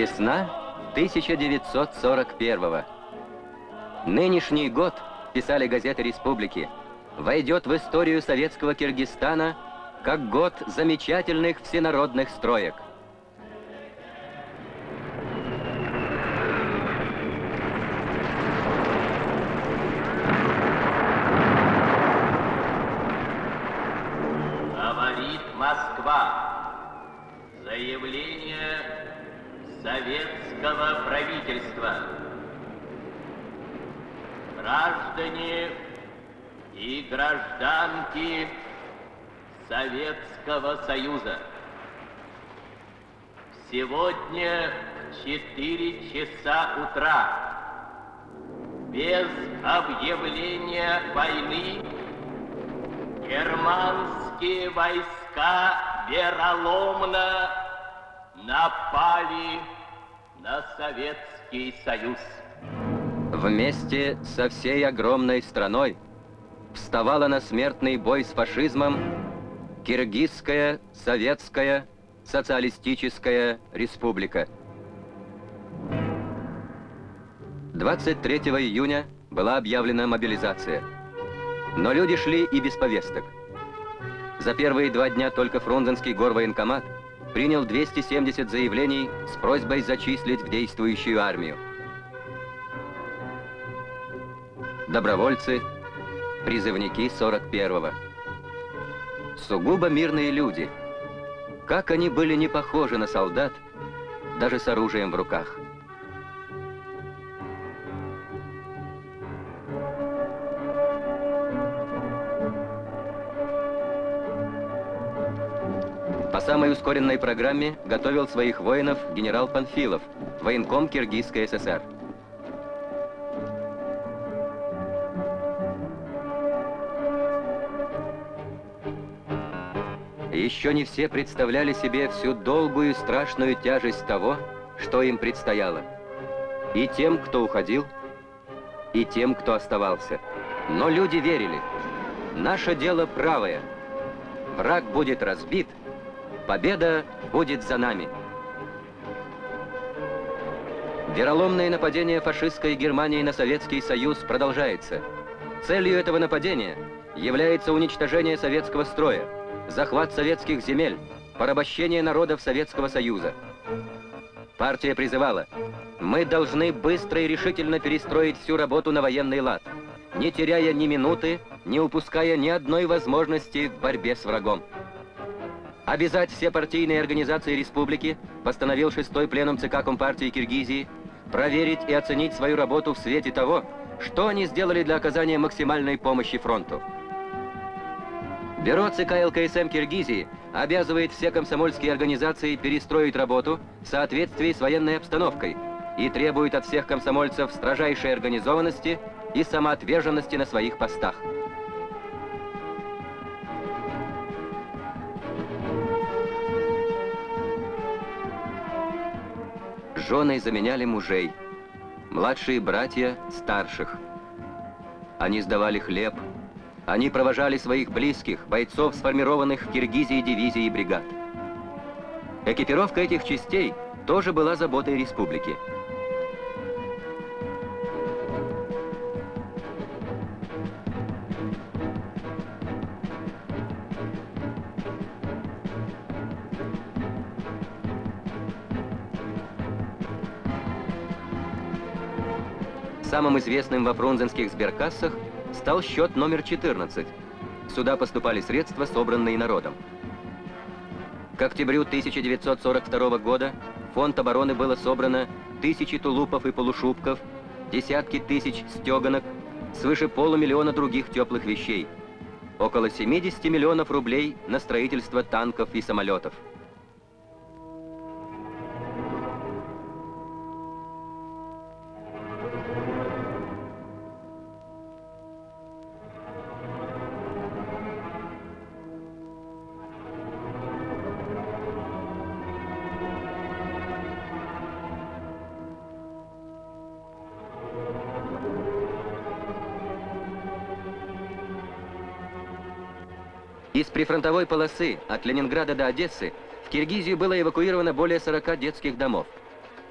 Весна 1941 -го. Нынешний год, писали газеты республики, войдет в историю советского Киргизстана как год замечательных всенародных строек – советского правительства. Граждане и гражданки Советского Союза. Сегодня в 4 часа утра без объявления войны германские войска вероломно напали на Советский Союз. Вместе со всей огромной страной вставала на смертный бой с фашизмом Киргизская Советская Социалистическая Республика. 23 июня была объявлена мобилизация. Но люди шли и без повесток. За первые два дня только Фрунзенский горвоенкомат – принял 270 заявлений с просьбой зачислить в действующую армию. Добровольцы, призывники 41-го. Сугубо мирные люди. Как они были не похожи на солдат, даже с оружием в руках. По самой ускоренной программе готовил своих воинов генерал Панфилов, военком Киргизской ССР. Еще не все представляли себе всю долгую и страшную тяжесть того, что им предстояло. И тем, кто уходил, и тем, кто оставался. Но люди верили. Наше дело правое. Враг будет разбит, Победа будет за нами. Вероломное нападение фашистской Германии на Советский Союз продолжается. Целью этого нападения является уничтожение советского строя, захват советских земель, порабощение народов Советского Союза. Партия призывала, мы должны быстро и решительно перестроить всю работу на военный лад, не теряя ни минуты, не упуская ни одной возможности в борьбе с врагом. Обязать все партийные организации республики, постановил шестой пленум ЦК Компартии Киргизии, проверить и оценить свою работу в свете того, что они сделали для оказания максимальной помощи фронту. Бюро ЦК ЛКСМ Киргизии обязывает все комсомольские организации перестроить работу в соответствии с военной обстановкой и требует от всех комсомольцев строжайшей организованности и самоотверженности на своих постах. Жены заменяли мужей, младшие братья – старших. Они сдавали хлеб, они провожали своих близких, бойцов, сформированных в Киргизии дивизий и бригад. Экипировка этих частей тоже была заботой республики – Самым известным во фрунзенских сберкассах стал счет номер 14. Сюда поступали средства, собранные народом. К октябрю 1942 года фонд обороны было собрано тысячи тулупов и полушубков, десятки тысяч стеганок, свыше полумиллиона других теплых вещей, около 70 миллионов рублей на строительство танков и самолетов. Прифронтовой полосы от Ленинграда до Одессы в Киргизию было эвакуировано более 40 детских домов.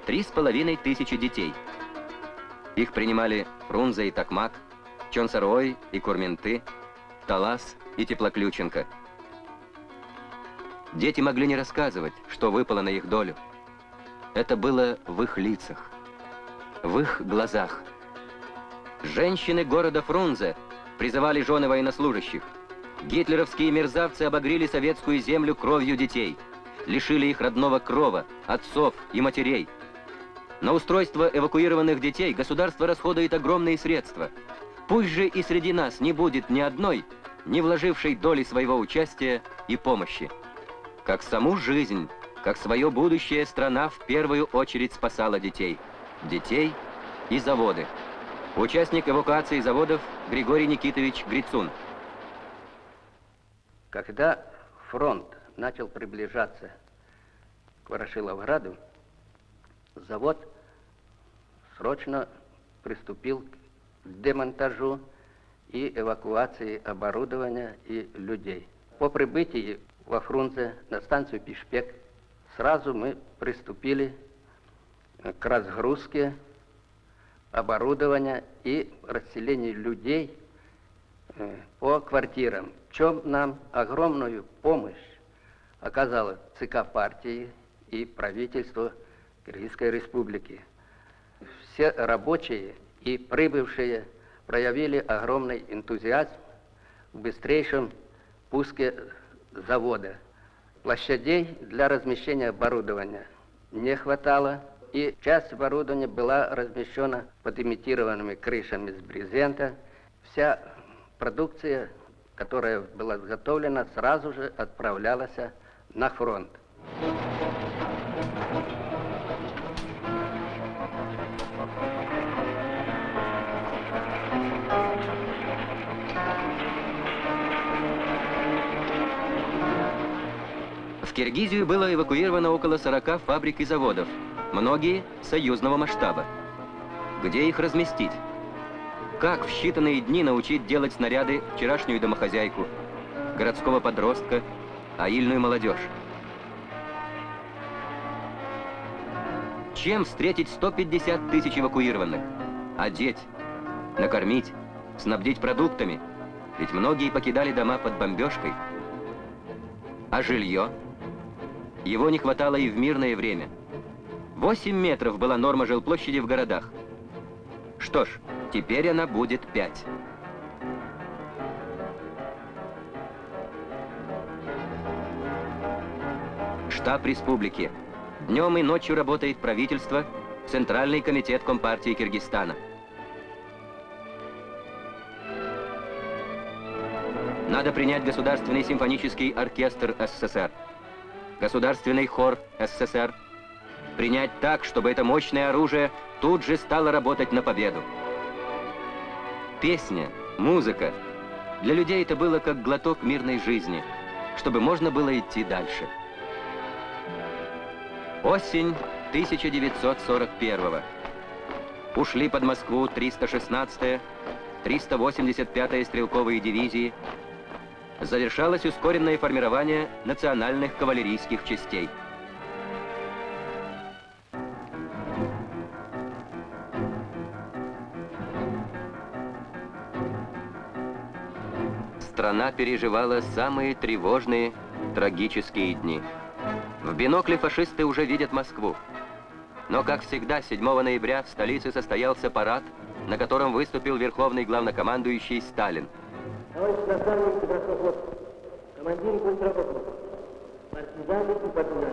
три с половиной тысячи детей. Их принимали Фрунзе и Токмак, Чонсарой и Курменты, Талас и Теплоключенко. Дети могли не рассказывать, что выпало на их долю. Это было в их лицах, в их глазах. Женщины города Фрунзе призывали жены военнослужащих. Гитлеровские мерзавцы обогрели советскую землю кровью детей, лишили их родного крова, отцов и матерей. На устройство эвакуированных детей государство расходует огромные средства. Пусть же и среди нас не будет ни одной, не вложившей доли своего участия и помощи. Как саму жизнь, как свое будущее страна в первую очередь спасала детей. Детей и заводы. Участник эвакуации заводов Григорий Никитович Грицун. Когда фронт начал приближаться к Ворошиловграду, завод срочно приступил к демонтажу и эвакуации оборудования и людей. По прибытии во Фрунзе на станцию Пишпек сразу мы приступили к разгрузке оборудования и расселению людей по квартирам. В чем нам огромную помощь оказала ЦК партии и правительство Киргизской республики. Все рабочие и прибывшие проявили огромный энтузиазм в быстрейшем пуске завода. Площадей для размещения оборудования не хватало, и часть оборудования была размещена под имитированными крышами с брезента. Вся продукция, которая была изготовлена, сразу же отправлялась на фронт. В Киргизию было эвакуировано около 40 фабрик и заводов, многие союзного масштаба. Где их разместить? Как в считанные дни научить делать снаряды вчерашнюю домохозяйку, городского подростка, аильную молодежь? Чем встретить 150 тысяч эвакуированных? Одеть, накормить, снабдить продуктами? Ведь многие покидали дома под бомбежкой. А жилье? Его не хватало и в мирное время. 8 метров была норма жилплощади в городах. Что ж, теперь она будет 5. Штаб республики. Днем и ночью работает правительство, Центральный комитет Компартии Киргизстана. Надо принять Государственный симфонический оркестр СССР. Государственный хор СССР принять так, чтобы это мощное оружие тут же стало работать на победу. Песня, музыка. Для людей это было как глоток мирной жизни, чтобы можно было идти дальше. Осень 1941 -го. Ушли под Москву 316-я, 385-я стрелковые дивизии, завершалось ускоренное формирование национальных кавалерийских частей. Страна переживала самые тревожные, трагические дни. В бинокле фашисты уже видят Москву. Но, как всегда, 7 ноября в столице состоялся парад, на котором выступил верховный главнокомандующий Сталин – товарищ наставник Доброслов, командир контрработников, партизаны и партизаны.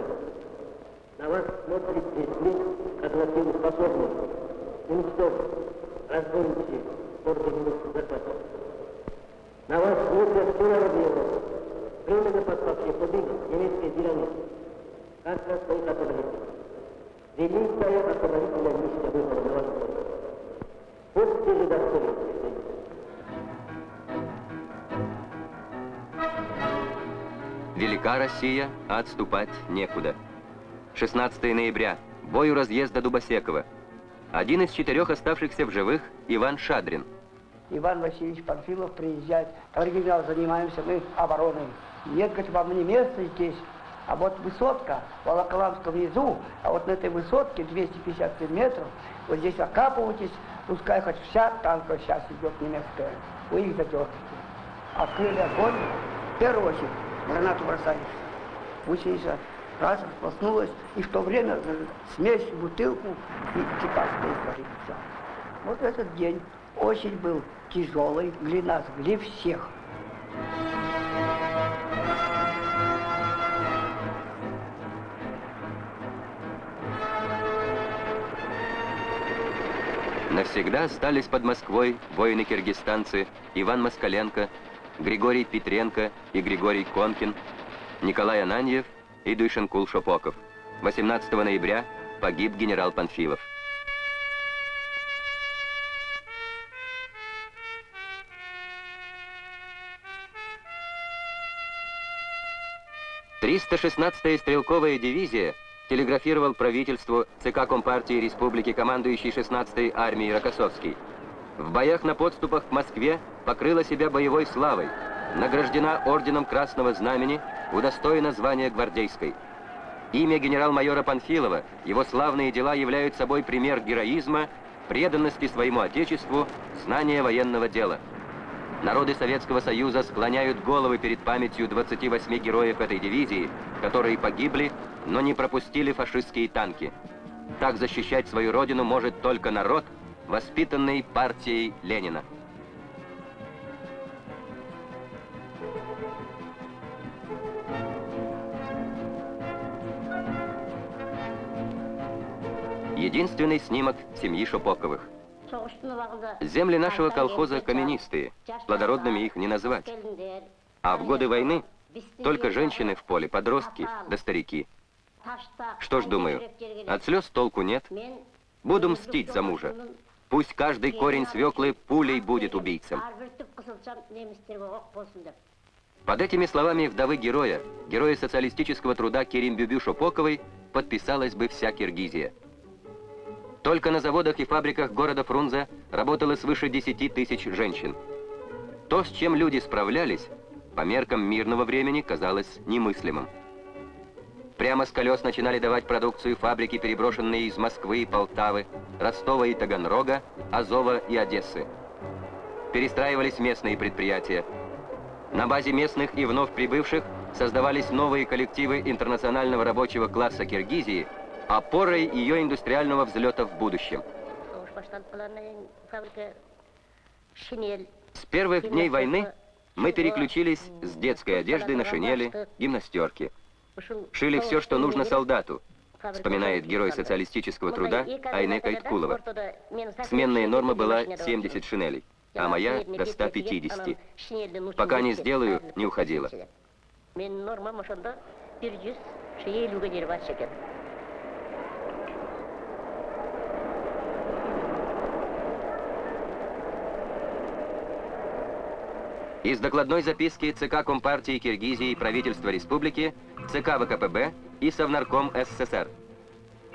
На вас смотрит весь мир, как на силу способных, уничтожить, разбойничьи, орденных захватов. На вас смотрят все народы Европы, временно подпавшие немецкой тирании. Как на своих освободителей. Великая освободительная миссия выпала на вашу помощь. Будьте же достойны Велика Россия, а отступать некуда. 16 ноября. Бой у разъезда Дубосекова. Один из четырех оставшихся в живых – Иван Шадрин. Иван Васильевич Панфилов приезжает. Товарищ генерал, занимаемся мы обороной. Нет, говорит, вам не место здесь. А вот высотка Волоколамска внизу, а вот на этой высотке 257 метров, вот здесь окапывайтесь, пускай хоть вся танка сейчас идет немецкая, вы их задержите. Открыли огонь, в первую очередь гранату бросали. Гусеница раз расплоснулась, и в то время э, смесь, бутылку и говорит, все. Вот этот день очень был тяжелый для нас, для всех. Навсегда остались под Москвой воины-киргизстанцы Иван Москаленко, Григорий Петренко и Григорий Конкин, Николай Ананьев и Дышенкул Шопоков. 18 ноября погиб генерал Панфилов. Триста шестнадцатая стрелковая дивизия телеграфировал правительству ЦК Компартии Республики командующий 16-й армией Рокоссовский. В боях на подступах к Москве покрыла себя боевой славой, награждена орденом Красного Знамени, удостоена звания гвардейской. Имя генерал-майора Панфилова, его славные дела являют собой пример героизма, преданности своему Отечеству, знания военного дела. Народы Советского Союза склоняют головы перед памятью 28 героев этой дивизии, которые погибли, но не пропустили фашистские танки. Так защищать свою родину может только народ, воспитанный партией Ленина. Единственный снимок семьи Шопоковых. Земли нашего колхоза каменистые, плодородными их не назвать. А в годы войны только женщины в поле, подростки да старики. Что ж, думаю, от слез толку нет. Буду мстить за мужа. Пусть каждый корень свеклы пулей будет убийцем. Под этими словами вдовы героя, героя социалистического труда Керимбюбю Шопоковой, подписалась бы вся Киргизия. Только на заводах и фабриках города Фрунзе работало свыше 10 тысяч женщин. То, с чем люди справлялись, по меркам мирного времени казалось немыслимым. Прямо с колес начинали давать продукцию фабрики, переброшенные из Москвы и Полтавы, Ростова и Таганрога, Азова и Одессы. Перестраивались местные предприятия. На базе местных и вновь прибывших создавались новые коллективы интернационального рабочего класса Киргизии, опорой ее индустриального взлета в будущем. С первых дней войны мы переключились с детской одежды на шинели, гимнастерки. Шили все, что нужно солдату, вспоминает герой социалистического труда Айнека Иткулова. Сменная норма была 70 шинелей, а моя до 150. Пока не сделаю, не уходила. Из докладной записки ЦК Компартии Киргизии и правительства республики, ЦК ВКПБ и Совнарком СССР.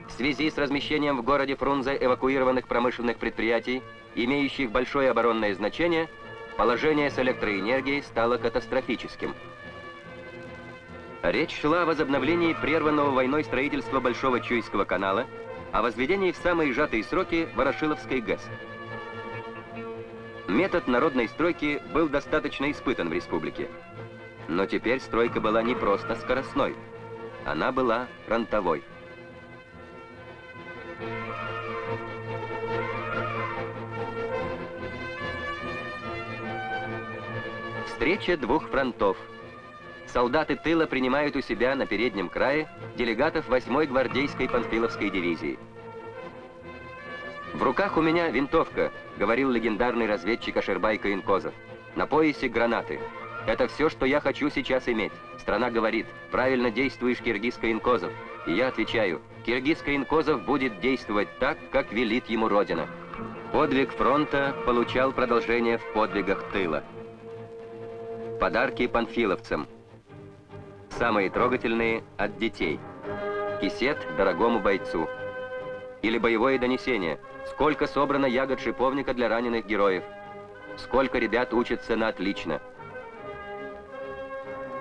В связи с размещением в городе Фрунзе эвакуированных промышленных предприятий, имеющих большое оборонное значение, положение с электроэнергией стало катастрофическим. Речь шла о возобновлении прерванного войной строительства Большого Чуйского канала, о возведении в самые сжатые сроки Ворошиловской ГЭС. Метод народной стройки был достаточно испытан в республике. Но теперь стройка была не просто скоростной, она была фронтовой. Встреча двух фронтов. Солдаты тыла принимают у себя на переднем крае делегатов 8-й гвардейской Панфиловской дивизии. «В руках у меня винтовка», — говорил легендарный разведчик Ашербайка Инкозов. «На поясе гранаты. Это все, что я хочу сейчас иметь. Страна говорит, правильно действуешь, Киргизка Инкозов. И я отвечаю, Киргизка Инкозов будет действовать так, как велит ему Родина». Подвиг фронта получал продолжение в подвигах тыла. Подарки панфиловцам. Самые трогательные от детей. Кисет дорогому бойцу. Или боевое донесение – Сколько собрано ягод шиповника для раненых героев. Сколько ребят учатся на отлично.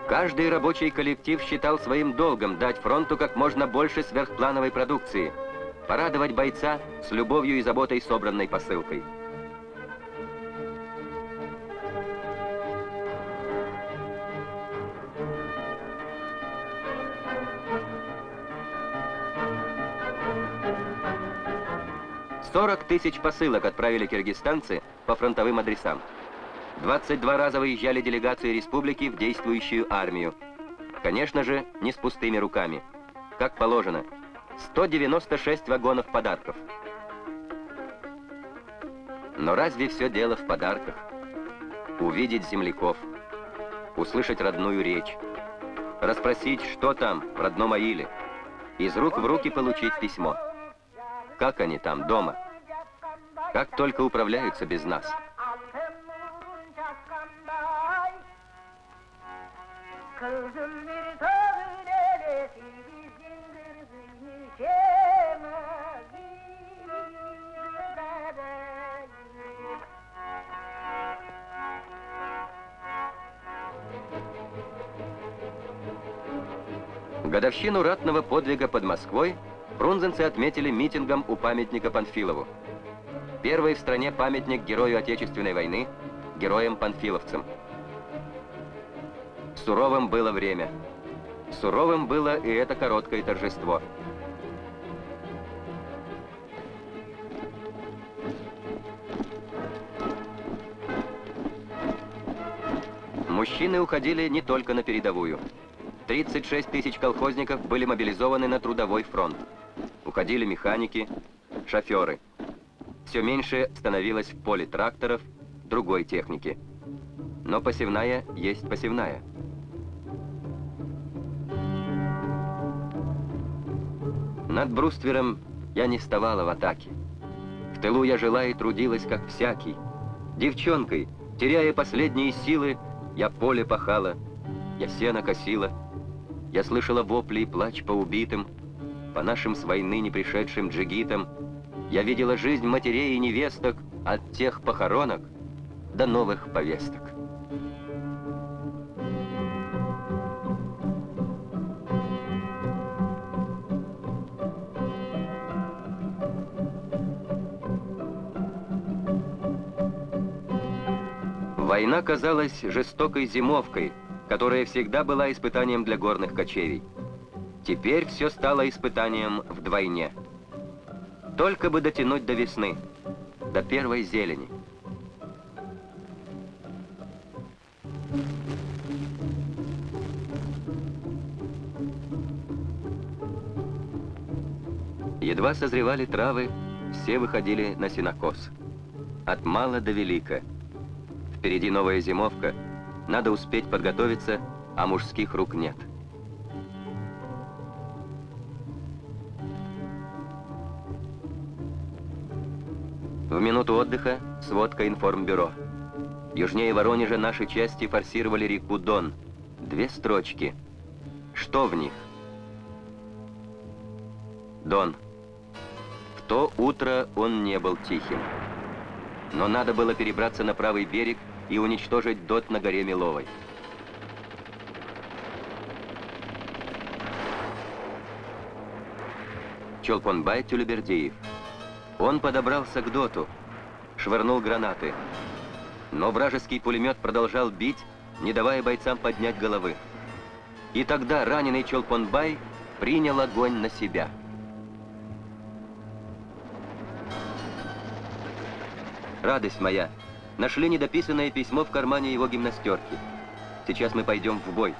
Каждый рабочий коллектив считал своим долгом дать фронту как можно больше сверхплановой продукции, порадовать бойца с любовью и заботой собранной посылкой. 40 тысяч посылок отправили киргизстанцы по фронтовым адресам. 22 раза выезжали делегации республики в действующую армию. Конечно же, не с пустыми руками. Как положено, 196 вагонов подарков. Но разве все дело в подарках? Увидеть земляков, услышать родную речь, расспросить, что там в родном Аиле, из рук в руки получить письмо. Как они там, дома? Как только управляются без нас? Годовщину ратного подвига под Москвой Фрунзенцы отметили митингом у памятника Панфилову. Первый в стране памятник герою Отечественной войны, героям-панфиловцам. Суровым было время. Суровым было и это короткое торжество. Мужчины уходили не только на передовую. 36 тысяч колхозников были мобилизованы на трудовой фронт. Уходили механики, шоферы. Все меньше становилось в поле тракторов, другой техники. Но посевная есть посевная. Над бруствером я не вставала в атаке. В тылу я жила и трудилась, как всякий. Девчонкой, теряя последние силы, я поле пахала, я сено косила. Я слышала вопли и плач по убитым, по нашим с войны не пришедшим джигитам, я видела жизнь матерей и невесток от тех похоронок до новых повесток. Война казалась жестокой зимовкой, которая всегда была испытанием для горных кочевий. Теперь все стало испытанием вдвойне. Только бы дотянуть до весны, до первой зелени. Едва созревали травы, все выходили на синокос. От мала до велика. Впереди новая зимовка, надо успеть подготовиться, а мужских рук нет. В минуту отдыха сводка информбюро. Южнее Воронежа наши части форсировали реку Дон. Две строчки. Что в них? Дон. В то утро он не был тихим. Но надо было перебраться на правый берег и уничтожить ДОТ на горе Миловой. Чолпонбай Тюлебердиев. Он подобрался к доту, швырнул гранаты. Но вражеский пулемет продолжал бить, не давая бойцам поднять головы. И тогда раненый Чолпонбай принял огонь на себя. Радость моя. Нашли недописанное письмо в кармане его гимнастерки. Сейчас мы пойдем в бой.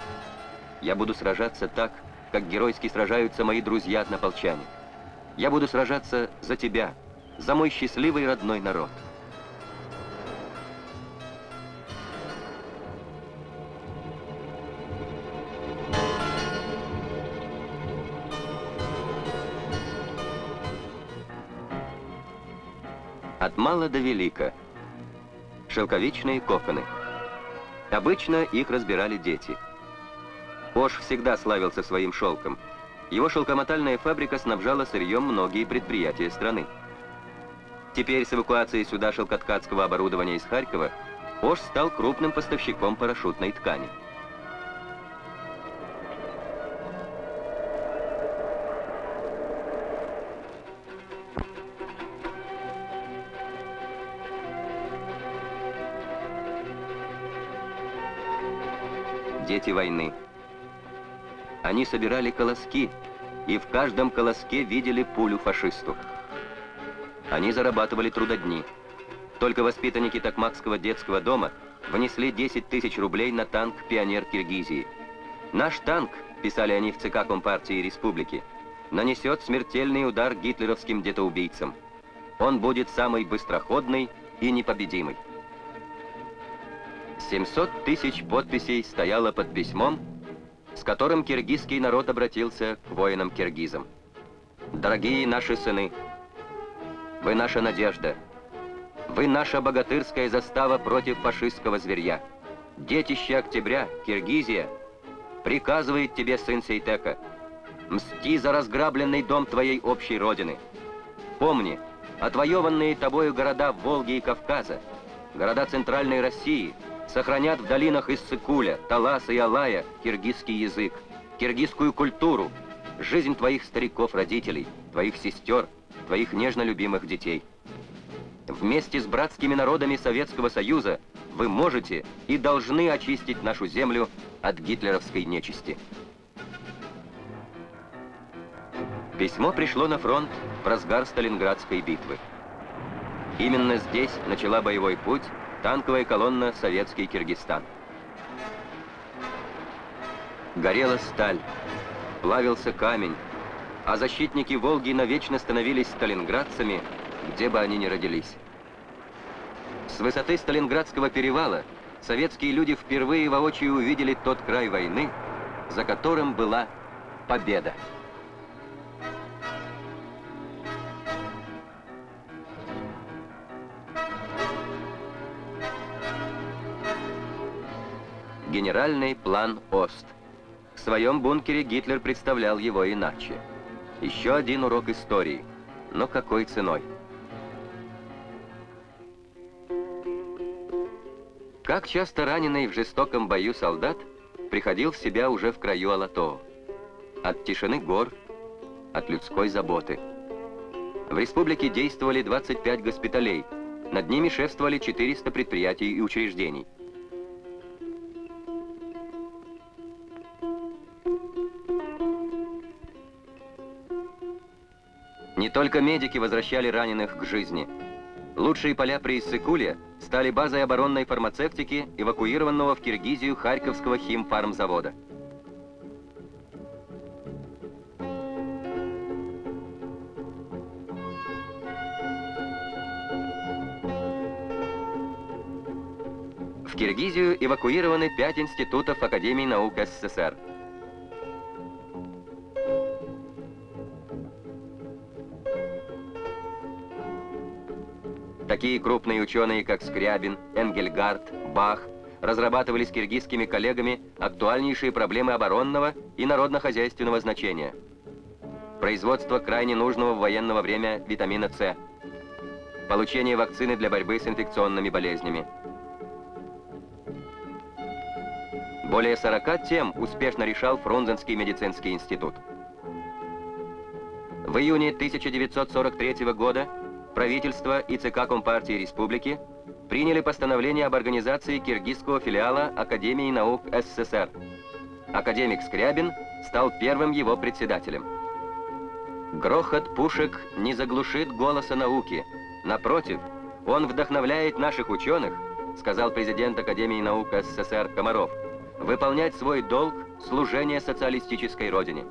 Я буду сражаться так, как геройски сражаются мои друзья-однополчане. Я буду сражаться за тебя, за мой счастливый родной народ. От мала до велика. Шелковичные коконы. Обычно их разбирали дети. Ош всегда славился своим шелком. Его шелкомотальная фабрика снабжала сырьем многие предприятия страны. Теперь с эвакуацией сюда шелкоткацкого оборудования из Харькова Ош стал крупным поставщиком парашютной ткани. Дети войны. Они собирали колоски и в каждом колоске видели пулю фашисту. Они зарабатывали трудодни. Только воспитанники Токмакского детского дома внесли 10 тысяч рублей на танк «Пионер Киргизии». «Наш танк», — писали они в ЦК Компартии Республики, нанесет смертельный удар гитлеровским детоубийцам. Он будет самый быстроходный и непобедимый. 700 тысяч подписей стояло под письмом, с которым киргизский народ обратился к воинам-киргизам. «Дорогие наши сыны, вы наша надежда, вы наша богатырская застава против фашистского зверья. Детище октября, Киргизия, приказывает тебе, сын Сейтека, мсти за разграбленный дом твоей общей родины. Помни, отвоеванные тобою города Волги и Кавказа, города Центральной России — сохранят в долинах Иссыкуля, Таласа и Алая киргизский язык, киргизскую культуру, жизнь твоих стариков-родителей, твоих сестер, твоих нежно любимых детей. Вместе с братскими народами Советского Союза вы можете и должны очистить нашу землю от гитлеровской нечисти. Письмо пришло на фронт в разгар Сталинградской битвы. Именно здесь начала боевой путь Танковая колонна «Советский Киргизстан». Горела сталь, плавился камень, а защитники Волги навечно становились сталинградцами, где бы они ни родились. С высоты Сталинградского перевала советские люди впервые воочию увидели тот край войны, за которым была победа. Генеральный план ОСТ. В своем бункере Гитлер представлял его иначе. Еще один урок истории. Но какой ценой? Как часто раненый в жестоком бою солдат приходил в себя уже в краю Алатоо. От тишины гор, от людской заботы. В республике действовали 25 госпиталей. Над ними шефствовали 400 предприятий и учреждений. Только медики возвращали раненых к жизни. Лучшие поля при Иссыкуле стали базой оборонной фармацевтики, эвакуированного в Киргизию Харьковского химфармзавода. В Киргизию эвакуированы пять институтов Академии наук СССР. Такие крупные ученые, как Скрябин, Энгельгард, Бах, разрабатывали с киргизскими коллегами актуальнейшие проблемы оборонного и народно-хозяйственного значения. Производство крайне нужного в военного время витамина С. Получение вакцины для борьбы с инфекционными болезнями. Более 40 тем успешно решал Фрунзенский медицинский институт. В июне 1943 года правительство и ЦК Компартии Республики приняли постановление об организации киргизского филиала Академии наук СССР. Академик Скрябин стал первым его председателем. Грохот пушек не заглушит голоса науки. Напротив, он вдохновляет наших ученых, сказал президент Академии наук СССР Комаров, выполнять свой долг служения социалистической родине.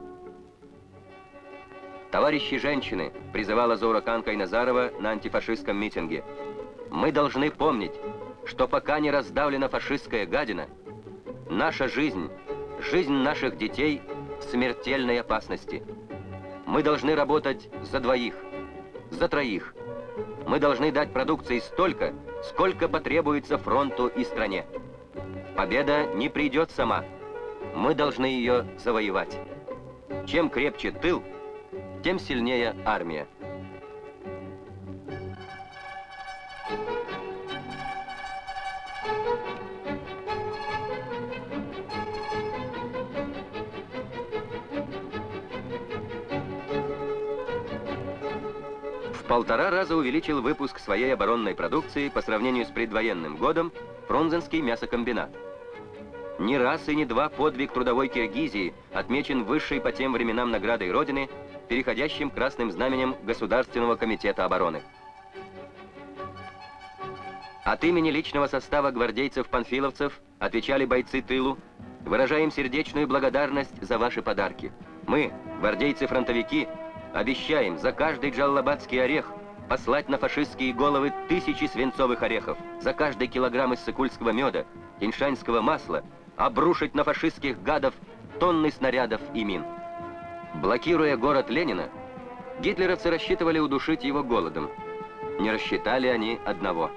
«Товарищи женщины!» — призывала Зора Канка Назарова на антифашистском митинге. «Мы должны помнить, что пока не раздавлена фашистская гадина, наша жизнь, жизнь наших детей в смертельной опасности. Мы должны работать за двоих, за троих. Мы должны дать продукции столько, сколько потребуется фронту и стране. Победа не придет сама. Мы должны ее завоевать. Чем крепче тыл, тем сильнее армия. Полтора раза увеличил выпуск своей оборонной продукции по сравнению с предвоенным годом Фрунзенский мясокомбинат. Не раз и не два подвиг трудовой Киргизии отмечен высшей по тем временам наградой Родины, переходящим красным знаменем Государственного комитета обороны. От имени личного состава гвардейцев-панфиловцев отвечали бойцы тылу, выражаем сердечную благодарность за ваши подарки. Мы, гвардейцы-фронтовики, обещаем за каждый джаллабадский орех послать на фашистские головы тысячи свинцовых орехов, за каждый килограмм иссыкульского меда, иншанского масла, обрушить на фашистских гадов тонны снарядов и мин. Блокируя город Ленина, гитлеровцы рассчитывали удушить его голодом. Не рассчитали они одного.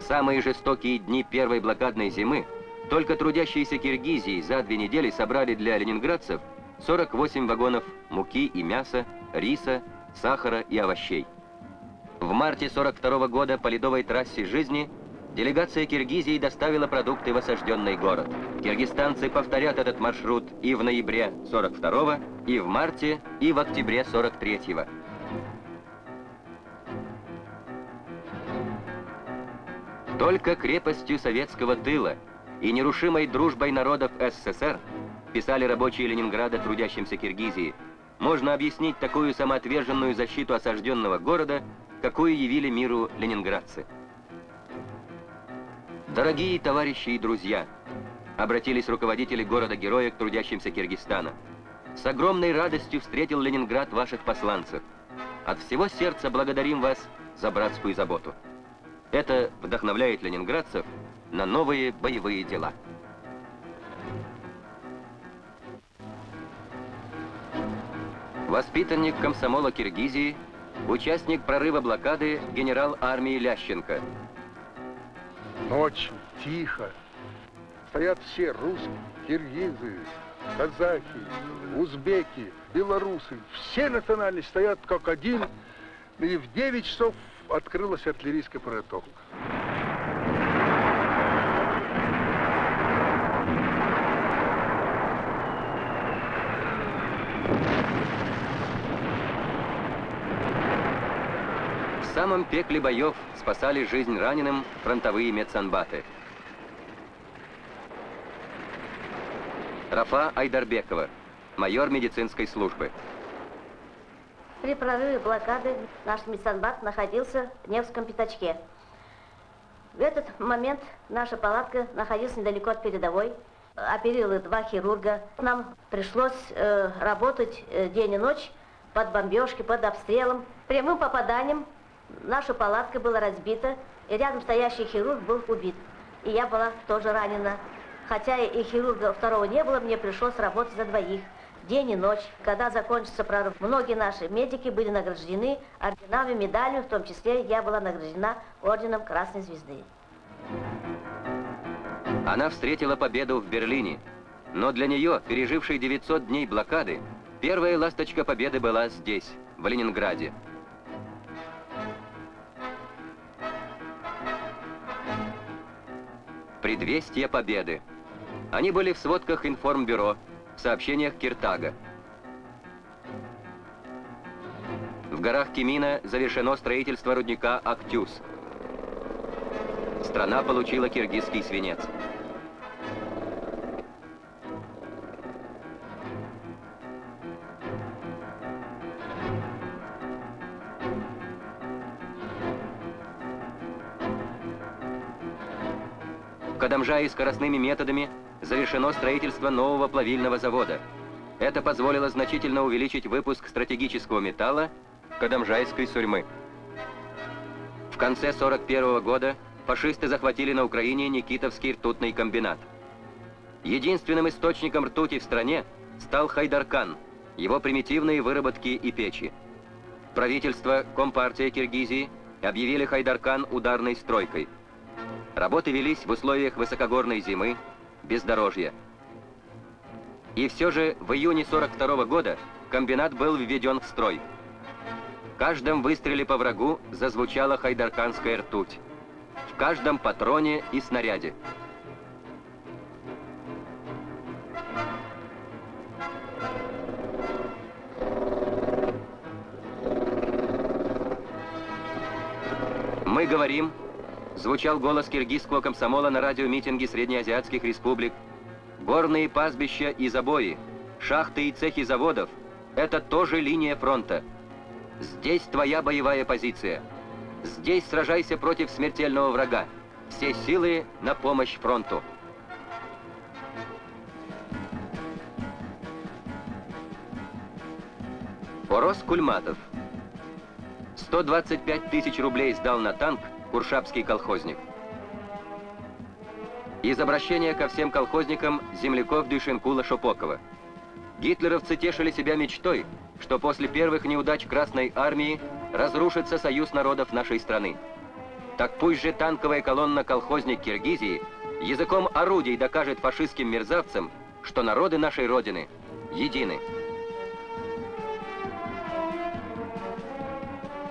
Самые жестокие дни первой блокадной зимы только трудящиеся Киргизии за две недели собрали для ленинградцев 48 вагонов муки и мяса, риса, сахара и овощей. В марте 42 -го года по ледовой трассе жизни делегация Киргизии доставила продукты в осажденный город. Киргизстанцы повторят этот маршрут и в ноябре 42 и в марте, и в октябре 43 -го. Только крепостью советского тыла и нерушимой дружбой народов СССР, писали рабочие Ленинграда трудящимся Киргизии, можно объяснить такую самоотверженную защиту осажденного города, какую явили миру ленинградцы. Дорогие товарищи и друзья, обратились руководители города-героя к трудящимся Киргизстана. С огромной радостью встретил Ленинград ваших посланцев. От всего сердца благодарим вас за братскую заботу. Это вдохновляет ленинградцев на новые боевые дела. Воспитанник комсомола Киргизии, участник прорыва блокады генерал армии Лященко. Ночью, тихо, стоят все русские, киргизы, казахи, узбеки, белорусы. Все национальности стоят как один. И в 9 часов открылась артиллерийская подготовка. Самом пекле боев спасали жизнь раненым фронтовые медсанбаты. Рафа Айдарбекова, майор медицинской службы. При прорыве блокады наш медсанбат находился в Невском пятачке. В этот момент наша палатка находилась недалеко от передовой. Оперировали два хирурга. Нам пришлось э, работать э, день и ночь под бомбежки, под обстрелом. Прямым попаданием наша палатка была разбита, и рядом стоящий хирург был убит. И я была тоже ранена. Хотя и хирурга второго не было, мне пришлось работать за двоих день и ночь. Когда закончится прорыв, многие наши медики были награждены орденами, медалями, в том числе я была награждена орденом Красной Звезды. Она встретила победу в Берлине, но для нее, пережившей 900 дней блокады, первая ласточка победы была здесь, в Ленинграде. Предвестие победы. Они были в сводках информбюро, в сообщениях Киртага. В горах Кемина завершено строительство рудника Актюс. Страна получила киргизский свинец. В Кадамжае скоростными методами завершено строительство нового плавильного завода. Это позволило значительно увеличить выпуск стратегического металла Кадамжайской сурьмы. В конце 41 года фашисты захватили на Украине Никитовский ртутный комбинат. Единственным источником ртути в стране стал Хайдаркан, его примитивные выработки и печи. Правительство, Компартия Киргизии объявили Хайдаркан ударной стройкой. Работы велись в условиях высокогорной зимы, бездорожья. И все же в июне 42 -го года комбинат был введен в строй. В каждом выстреле по врагу зазвучала хайдарканская ртуть. В каждом патроне и снаряде. Мы говорим, звучал голос киргизского комсомола на радиомитинге среднеазиатских республик, Горные пастбища и забои, шахты и цехи заводов – это тоже линия фронта. Здесь твоя боевая позиция. Здесь сражайся против смертельного врага. Все силы на помощь фронту. Порос Кульматов. 125 тысяч рублей сдал на танк куршапский колхозник. Из обращения ко всем колхозникам земляков Дюшенкула Шопокова. Гитлеровцы тешили себя мечтой, что после первых неудач Красной Армии разрушится союз народов нашей страны. Так пусть же танковая колонна «Колхозник Киргизии» языком орудий докажет фашистским мерзавцам, что народы нашей Родины едины.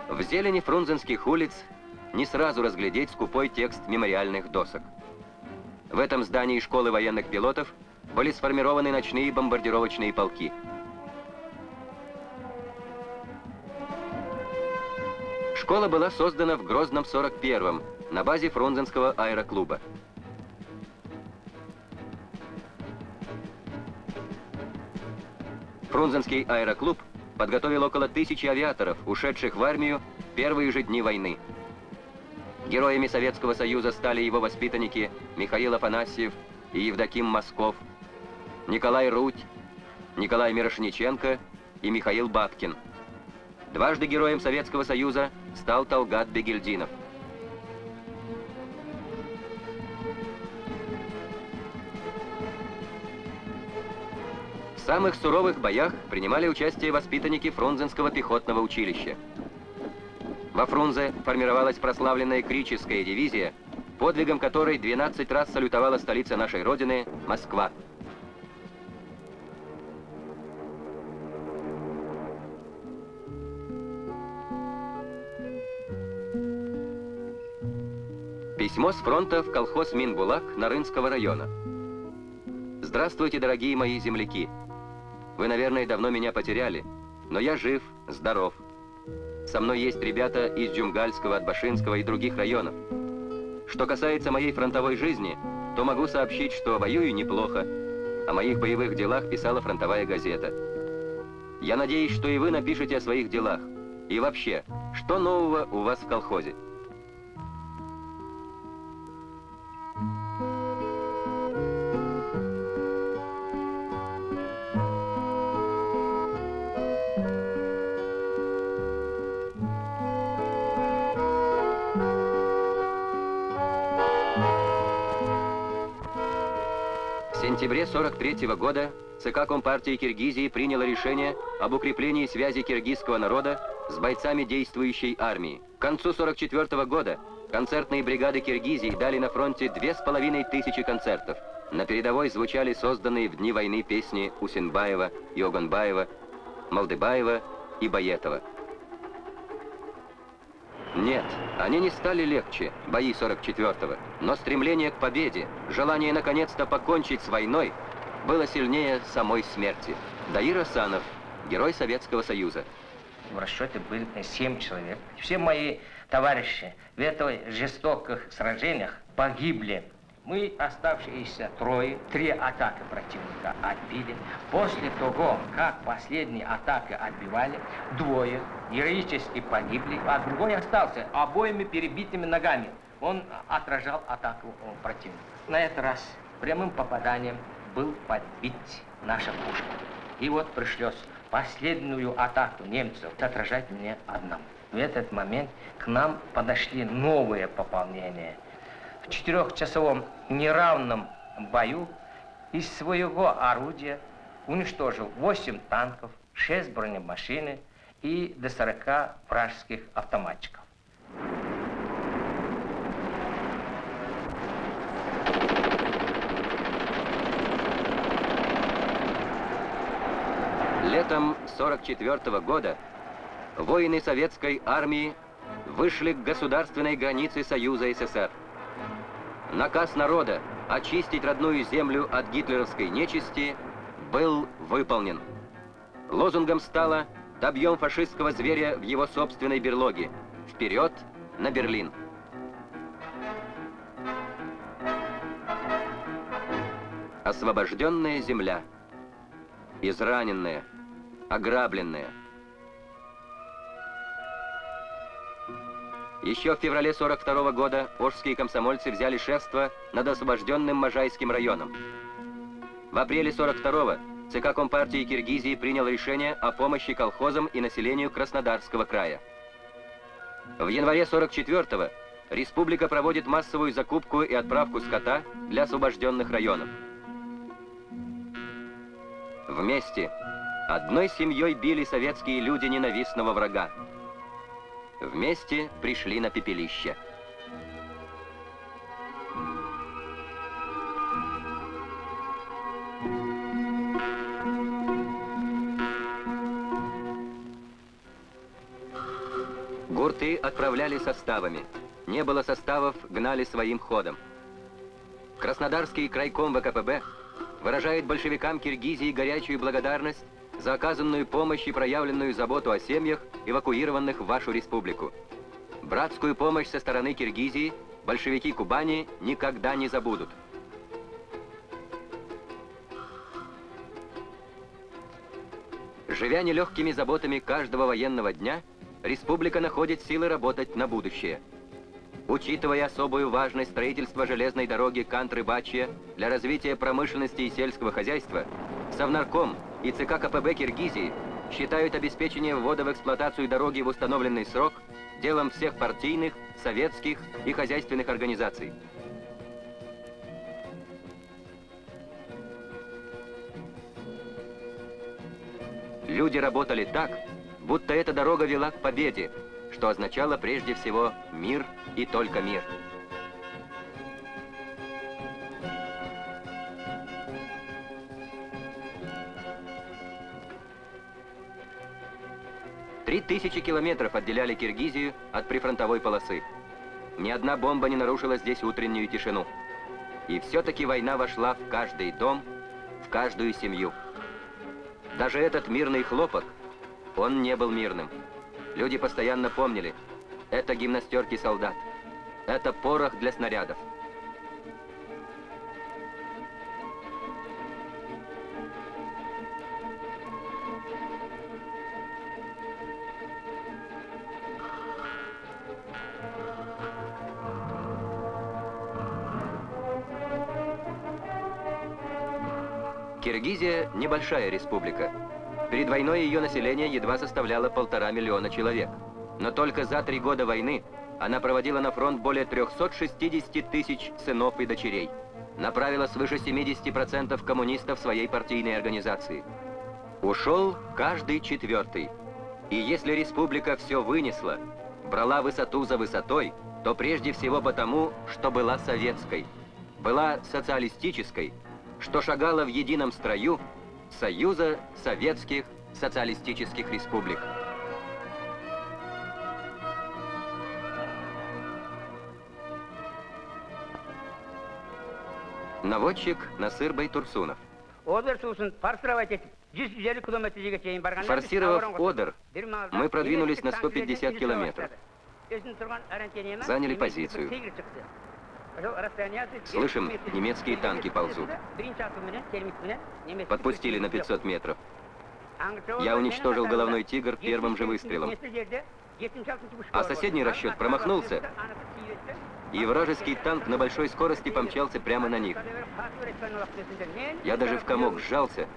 В зелени фрунзенских улиц не сразу разглядеть скупой текст мемориальных досок. В этом здании школы военных пилотов были сформированы ночные бомбардировочные полки. Школа была создана в Грозном 41-м на базе Фрунзенского аэроклуба. Фрунзенский аэроклуб подготовил около тысячи авиаторов, ушедших в армию первые же дни войны. Героями Советского Союза стали его воспитанники Михаил Афанасьев и Евдоким Москов, Николай Руть, Николай Мирошниченко и Михаил Бабкин. Дважды героем Советского Союза стал Талгат Бегельдинов. В самых суровых боях принимали участие воспитанники Фрунзенского пехотного училища. Во Фрунзе формировалась прославленная Крическая дивизия, подвигом которой 12 раз салютовала столица нашей Родины – Москва. Письмо с фронта в колхоз Минбулак Нарынского района. Здравствуйте, дорогие мои земляки. Вы, наверное, давно меня потеряли, но я жив, здоров. Со мной есть ребята из Джумгальского, Атбашинского и других районов. Что касается моей фронтовой жизни, то могу сообщить, что воюю неплохо. О моих боевых делах писала фронтовая газета. Я надеюсь, что и вы напишете о своих делах. И вообще, что нового у вас в колхозе? Сентябре 43 года ЦК Компартии Киргизии приняло решение об укреплении связи киргизского народа с бойцами действующей армии. К концу 44 года концертные бригады Киргизии дали на фронте две с половиной тысячи концертов. На передовой звучали созданные в дни войны песни Усинбаева, Йоганбаева, Малдыбаева и Баетова. Нет, они не стали легче, бои 44-го, но стремление к победе, желание наконец-то покончить с войной было сильнее самой смерти. Даир Асанов, герой Советского Союза. В расчете были 7 человек. Все мои товарищи в этих жестоких сражениях погибли. Мы, оставшиеся трое, три атаки противника отбили. После того, как последние атаки отбивали, двое героически погибли, а другой остался обоими перебитыми ногами. Он отражал атаку противника. На этот раз прямым попаданием был подбит наша пушка. И вот пришлось последнюю атаку немцев отражать мне одному. В этот момент к нам подошли новые пополнения – в четырехчасовом неравном бою из своего орудия уничтожил 8 танков, 6 бронемашины и до 40 вражеских автоматчиков. Летом 44 -го года воины советской армии вышли к государственной границе Союза СССР. Наказ народа очистить родную землю от гитлеровской нечисти был выполнен. Лозунгом стало «Добьем фашистского зверя в его собственной берлоге. Вперед на Берлин!» Освобожденная земля. Израненная, ограбленная. Еще в феврале 42 года ожские комсомольцы взяли шефство над освобожденным Можайским районом. В апреле 42-го ЦК Компартии Киргизии принял решение о помощи колхозам и населению Краснодарского края. В январе 44-го республика проводит массовую закупку и отправку скота для освобожденных районов. Вместе, одной семьей били советские люди ненавистного врага. Вместе пришли на пепелище. Гурты отправляли составами. Не было составов, гнали своим ходом. Краснодарский крайком ВКПБ выражает большевикам Киргизии горячую благодарность за оказанную помощь и проявленную заботу о семьях, эвакуированных в вашу республику. Братскую помощь со стороны Киргизии большевики Кубани никогда не забудут. Живя нелегкими заботами каждого военного дня, республика находит силы работать на будущее. Учитывая особую важность строительства железной дороги Кантры-Бачья для развития промышленности и сельского хозяйства, Совнарком и ЦК КПБ Киргизии считают обеспечение ввода в эксплуатацию дороги в установленный срок делом всех партийных, советских и хозяйственных организаций. Люди работали так, будто эта дорога вела к победе, что означало прежде всего мир и только мир. Три тысячи километров отделяли Киргизию от прифронтовой полосы. Ни одна бомба не нарушила здесь утреннюю тишину. И все-таки война вошла в каждый дом, в каждую семью. Даже этот мирный хлопок, он не был мирным. Люди постоянно помнили, это гимнастерки солдат, это порох для снарядов. Киргизия – небольшая республика. Перед войной ее население едва составляло полтора миллиона человек. Но только за три года войны она проводила на фронт более 360 тысяч сынов и дочерей. Направила свыше 70% коммунистов своей партийной организации. Ушел каждый четвертый. И если республика все вынесла, брала высоту за высотой, то прежде всего потому, что была советской, была социалистической, что шагала в едином строю Союза Советских Социалистических Республик. Наводчик Насыр Байтурсунов. Форсировав Одер, мы продвинулись на 150 километров. Заняли позицию. Слышим, немецкие танки ползут. Подпустили на 500 метров. Я уничтожил головной тигр первым же выстрелом. А соседний расчет промахнулся, и вражеский танк на большой скорости помчался прямо на них. Я даже в комок сжался.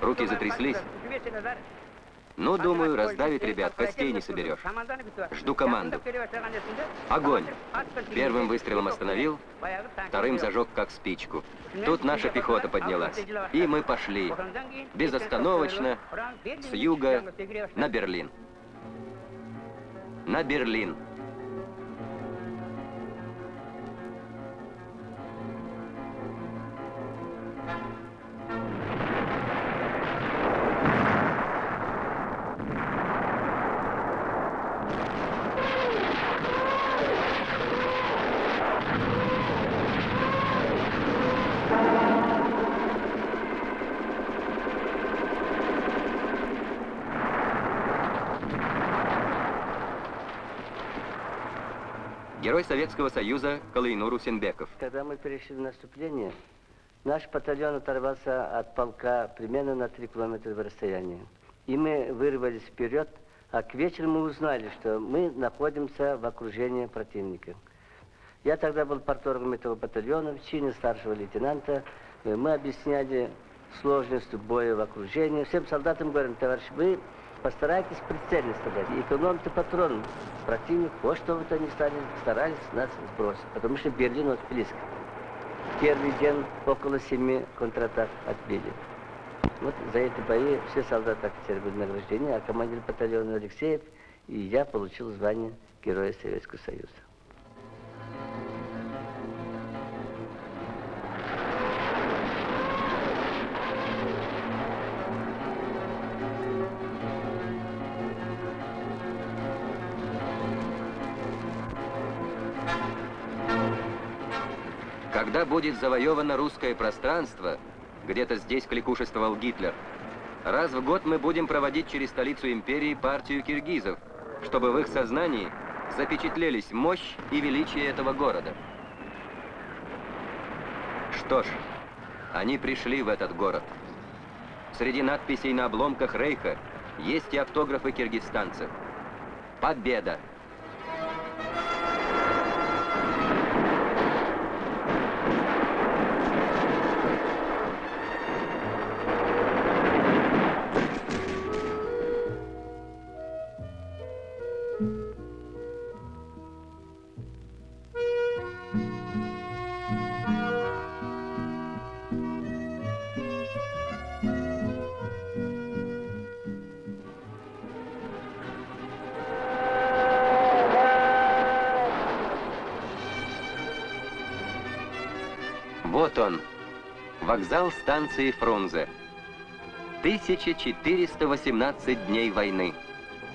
Руки затряслись. Ну, думаю, раздавить ребят, костей не соберешь. Жду команду. Огонь! Первым выстрелом остановил, вторым зажег как спичку. Тут наша пехота поднялась. И мы пошли. Безостановочно, с юга, на Берлин. На Берлин. Герой Советского Союза Калайнур Усенбеков. Когда мы перешли в наступление, Наш батальон оторвался от полка примерно на 3 километра в расстоянии. И мы вырвались вперед, а к вечеру мы узнали, что мы находимся в окружении противника. Я тогда был порторгом этого батальона в чине старшего лейтенанта. Мы объясняли сложность боя в окружении. Всем солдатам говорим, товарищ, вы постарайтесь прицельно стрелять, экономьте патрон. Противник, во что бы то ни стали, старались нас сбросить, потому что Берлин вот близко. Первый день около семи контратак отбили. Вот за эти бои все солдаты офицеры были награждены, а командир батальона Алексеев и я получил звание Героя Советского Союза. Будет завоевано русское пространство, где-то здесь кликушествовал Гитлер, раз в год мы будем проводить через столицу империи партию киргизов, чтобы в их сознании запечатлелись мощь и величие этого города. Что ж, они пришли в этот город. Среди надписей на обломках Рейха есть и автографы киргизстанцев. Победа! Вокзал станции Фрунзе. 1418 дней войны.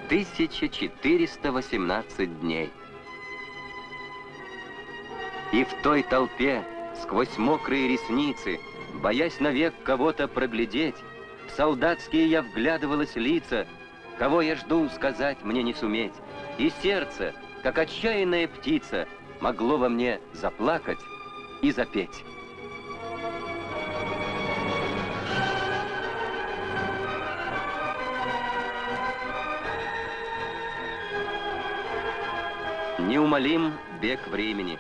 1418 дней. И в той толпе, сквозь мокрые ресницы, боясь навек кого-то проглядеть, в солдатские я вглядывалась лица, кого я жду, сказать мне не суметь. И сердце, как отчаянная птица, могло во мне заплакать и запеть. Неумолим бег времени.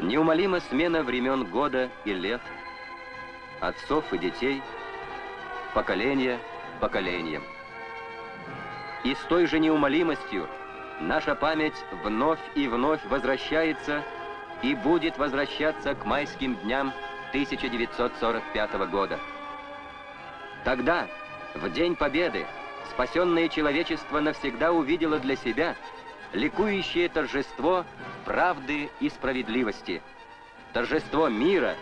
Неумолима смена времен года и лет, отцов и детей, поколения поколением. И с той же неумолимостью наша память вновь и вновь возвращается и будет возвращаться к майским дням 1945 года. Тогда, в День Победы, спасенное человечество навсегда увидело для себя – ликующее торжество правды и справедливости, торжество мира,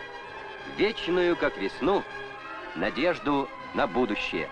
вечную, как весну, надежду на будущее.